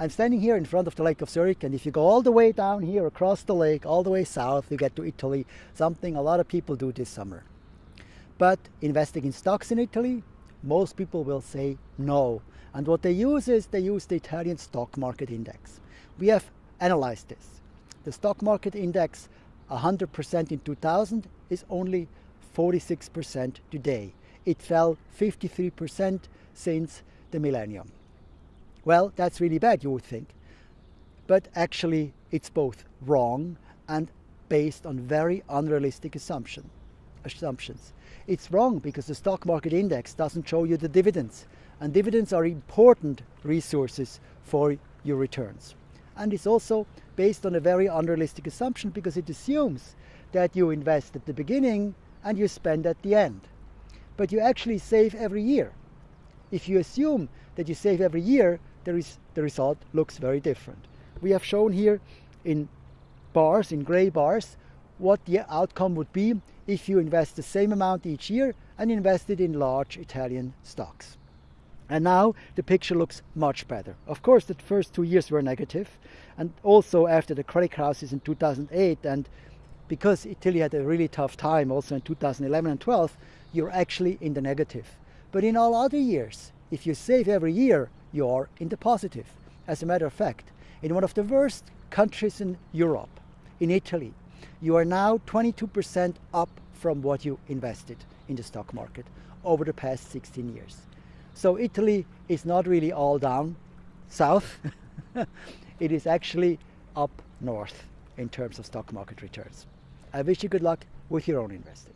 I'm standing here in front of the Lake of Zurich, and if you go all the way down here across the lake, all the way south, you get to Italy, something a lot of people do this summer. But investing in stocks in Italy, most people will say no. And what they use is they use the Italian stock market index. We have analyzed this. The stock market index, 100% in 2000, is only 46% today. It fell 53% since the millennium. Well, that's really bad, you would think. But actually, it's both wrong and based on very unrealistic assumption, assumptions. It's wrong because the stock market index doesn't show you the dividends. And dividends are important resources for your returns. And it's also based on a very unrealistic assumption because it assumes that you invest at the beginning and you spend at the end. But you actually save every year. If you assume that you save every year, the, the result looks very different. We have shown here in bars, in gray bars, what the outcome would be if you invest the same amount each year and invest it in large Italian stocks. And now the picture looks much better. Of course, the first two years were negative, and also after the credit crisis in 2008, and because Italy had a really tough time also in 2011 and 12, you're actually in the negative. But in all other years, if you save every year, you are in the positive. As a matter of fact, in one of the worst countries in Europe, in Italy, you are now 22% up from what you invested in the stock market over the past 16 years. So Italy is not really all down south. it is actually up north in terms of stock market returns. I wish you good luck with your own investing.